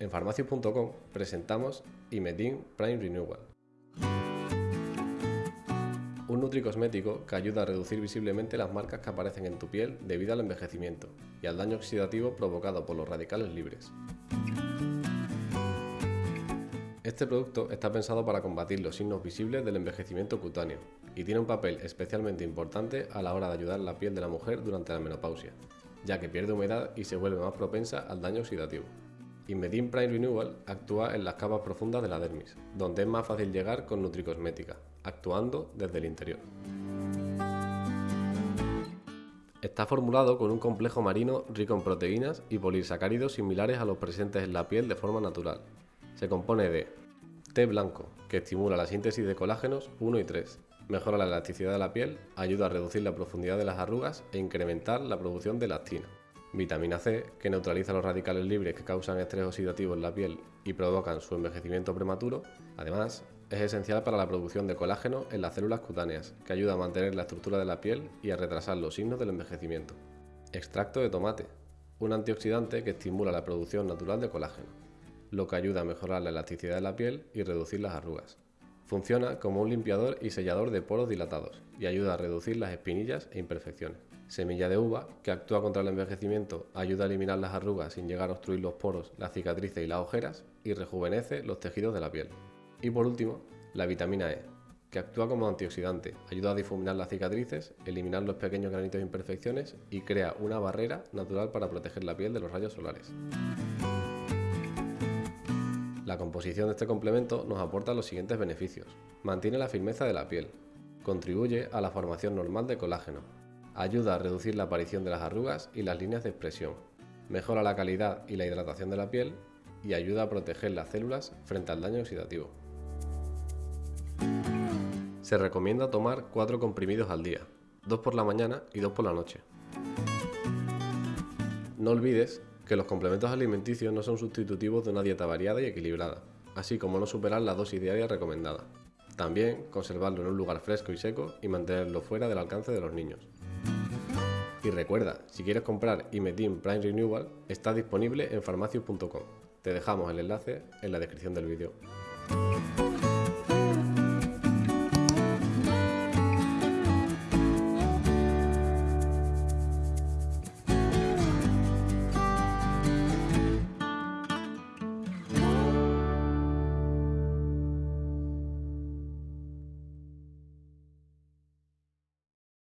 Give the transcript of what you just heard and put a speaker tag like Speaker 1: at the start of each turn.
Speaker 1: En farmacias.com presentamos Imetin Prime Renewal, un nutricosmético que ayuda a reducir visiblemente las marcas que aparecen en tu piel debido al envejecimiento y al daño oxidativo provocado por los radicales libres. Este producto está pensado para combatir los signos visibles del envejecimiento cutáneo y tiene un papel especialmente importante a la hora de ayudar la piel de la mujer durante la menopausia, ya que pierde humedad y se vuelve más propensa al daño oxidativo. Inmedin Prime Renewal actúa en las capas profundas de la dermis, donde es más fácil llegar con nutricosmética, actuando desde el interior. Está formulado con un complejo marino rico en proteínas y polisacáridos similares a los presentes en la piel de forma natural. Se compone de té blanco, que estimula la síntesis de colágenos 1 y 3, mejora la elasticidad de la piel, ayuda a reducir la profundidad de las arrugas e incrementar la producción de elastina vitamina C, que neutraliza los radicales libres que causan estrés oxidativo en la piel y provocan su envejecimiento prematuro. Además, es esencial para la producción de colágeno en las células cutáneas, que ayuda a mantener la estructura de la piel y a retrasar los signos del envejecimiento. Extracto de tomate, un antioxidante que estimula la producción natural de colágeno, lo que ayuda a mejorar la elasticidad de la piel y reducir las arrugas. Funciona como un limpiador y sellador de poros dilatados y ayuda a reducir las espinillas e imperfecciones. Semilla de uva, que actúa contra el envejecimiento, ayuda a eliminar las arrugas sin llegar a obstruir los poros, las cicatrices y las ojeras y rejuvenece los tejidos de la piel. Y por último, la vitamina E, que actúa como antioxidante, ayuda a difuminar las cicatrices, eliminar los pequeños granitos e imperfecciones y crea una barrera natural para proteger la piel de los rayos solares. La composición de este complemento nos aporta los siguientes beneficios. Mantiene la firmeza de la piel. Contribuye a la formación normal de colágeno. Ayuda a reducir la aparición de las arrugas y las líneas de expresión. Mejora la calidad y la hidratación de la piel y ayuda a proteger las células frente al daño oxidativo. Se recomienda tomar 4 comprimidos al día, 2 por la mañana y 2 por la noche. No olvides que los complementos alimenticios no son sustitutivos de una dieta variada y equilibrada, así como no superar la dosis diaria recomendada. También conservarlo en un lugar fresco y seco y mantenerlo fuera del alcance de los niños. Y recuerda, si quieres comprar Imetin Prime Renewal, está disponible en farmacias.com. Te dejamos el enlace en la descripción del vídeo.